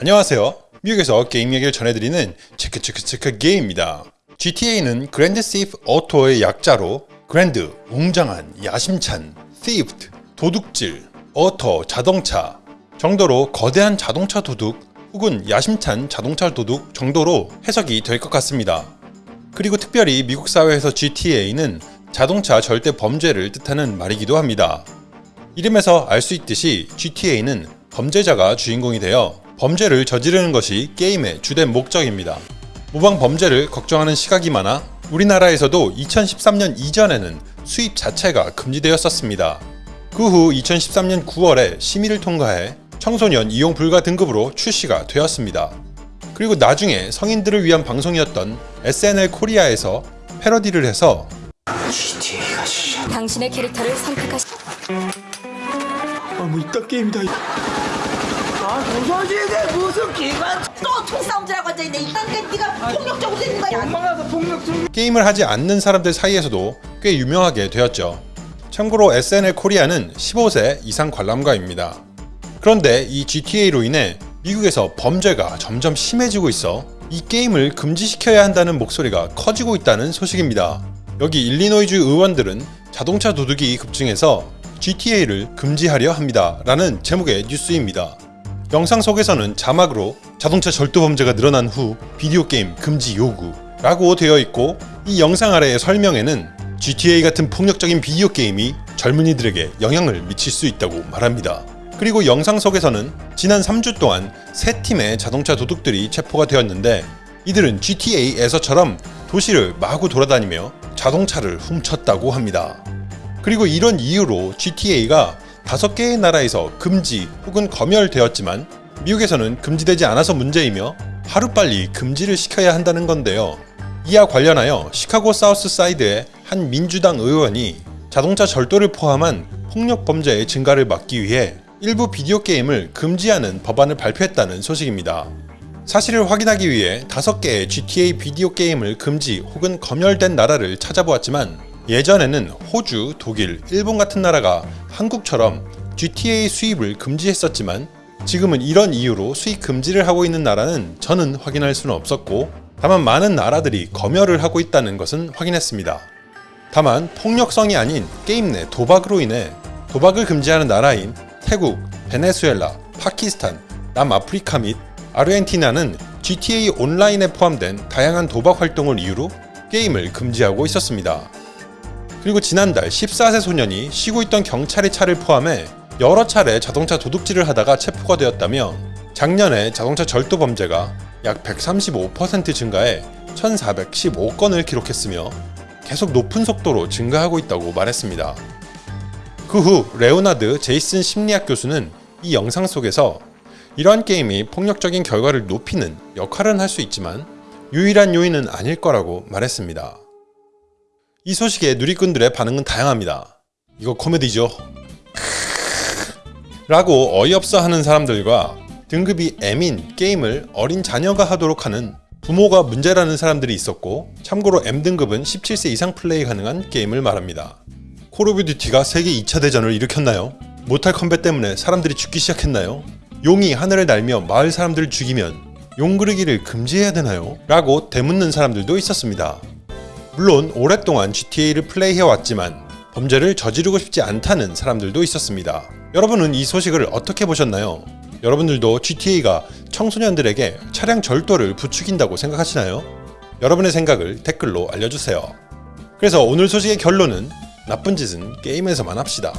안녕하세요. 미국에서 게임 얘기를 전해드리는 체크체크체크 게임입니다. GTA는 Grand Theft Auto의 약자로 grand, 웅장한, 야심찬, theft, 도둑질, auto, 자동차 정도로 거대한 자동차 도둑 혹은 야심찬 자동차 도둑 정도로 해석이 될 것 같습니다. 그리고 특별히 미국 사회에서 GTA는 자동차 절도 범죄를 뜻하는 말이기도 합니다. 이름에서 알 수 있듯이 GTA는 범죄자가 주인공이 되어 범죄를 저지르는 것이 게임의 주된 목적입니다. 모방 범죄를 걱정하는 시각이 많아 우리나라에서도 2013년 이전에는 수입 자체가 금지되었었습니다. 그 후 2013년 9월에 심의를 통과해 청소년 이용 불가 등급으로 출시가 되었습니다. 그리고 나중에 성인들을 위한 방송이었던 SNL 코리아에서 패러디를 해서 당신의 캐릭터를 선택하시... 아뭐 이딴 게임이다 아, 도서지에 무슨 기관 또 총싸움질하고 앉아있네. 이딴 게 네가 폭력적으로 되는 거야. 엄마가 폭력 좀 게임을 하지 않는 사람들 사이에서도 꽤 유명하게 되었죠. 참고로 SNL 코리아는 15세 이상 관람가입니다. 그런데 이 GTA로 인해 미국에서 범죄가 점점 심해지고 있어 이 게임을 금지시켜야 한다는 목소리가 커지고 있다는 소식입니다. 여기 일리노이주 의원들은 자동차 도둑이 급증해서 GTA를 금지하려 합니다. 라는 제목의 뉴스입니다. 영상 속에서는 자막으로 자동차 절도 범죄가 늘어난 후 비디오 게임 금지 요구 라고 되어 있고 이 영상 아래의 설명에는 GTA 같은 폭력적인 비디오 게임이 젊은이들에게 영향을 미칠 수 있다고 말합니다. 그리고 영상 속에서는 지난 3주 동안 세 팀의 자동차 도둑들이 체포가 되었는데 이들은 GTA에서처럼 도시를 마구 돌아다니며 자동차를 훔쳤다고 합니다. 그리고 이런 이유로 GTA가 다섯 개의 나라에서 금지 혹은 검열되었지만 미국에서는 금지되지 않아서 문제이며 하루빨리 금지를 시켜야 한다는 건데요. 이와 관련하여 시카고 사우스 사이드의 한 민주당 의원이 자동차 절도를 포함한 폭력 범죄의 증가를 막기 위해 일부 비디오 게임을 금지하는 법안을 발표했다는 소식입니다. 사실을 확인하기 위해 다섯 개의 GTA 비디오 게임을 금지 혹은 검열된 나라를 찾아보았지만 예전에는 호주, 독일, 일본 같은 나라가 한국처럼 GTA 수입을 금지했었지만 지금은 이런 이유로 수입 금지를 하고 있는 나라는 저는 확인할 수는 없었고 다만 많은 나라들이 검열을 하고 있다는 것은 확인했습니다. 다만 폭력성이 아닌 게임 내 도박으로 인해 도박을 금지하는 나라인 태국, 베네수엘라, 파키스탄, 남아프리카 및 아르헨티나는 GTA 온라인에 포함된 다양한 도박 활동을 이유로 게임을 금지하고 있었습니다. 그리고 지난달 14세 소년이 쉬고 있던 경찰의 차를 포함해 여러 차례 자동차 도둑질을 하다가 체포가 되었다며 작년에 자동차 절도 범죄가 약 135% 증가해 1415건을 기록했으며 계속 높은 속도로 증가하고 있다고 말했습니다. 그 후 레오나드 제이슨 심리학 교수는 이 영상 속에서 이러한 게임이 폭력적인 결과를 높이는 역할은 할 수 있지만 유일한 요인은 아닐 거라고 말했습니다. 이 소식에 누리꾼들의 반응은 다양합니다. 이거 코미디죠? 라고 어이없어 하는 사람들과 등급이 M인 게임을 어린 자녀가 하도록 하는 부모가 문제라는 사람들이 있었고 참고로 M등급은 17세 이상 플레이 가능한 게임을 말합니다. Call of Duty가 세계 2차 대전을 일으켰나요? Mortal Kombat 때문에 사람들이 죽기 시작했나요? 용이 하늘을 날며 마을 사람들을 죽이면 용 그리기를 금지해야 되나요? 라고 되묻는 사람들도 있었습니다. 물론 오랫동안 GTA를 플레이해왔지만 범죄를 저지르고 싶지 않다는 사람들도 있었습니다. 여러분은 이 소식을 어떻게 보셨나요? 여러분들도 GTA가 청소년들에게 차량 절도를 부추긴다고 생각하시나요? 여러분의 생각을 댓글로 알려주세요. 그래서 오늘 소식의 결론은 나쁜 짓은 게임에서만 합시다.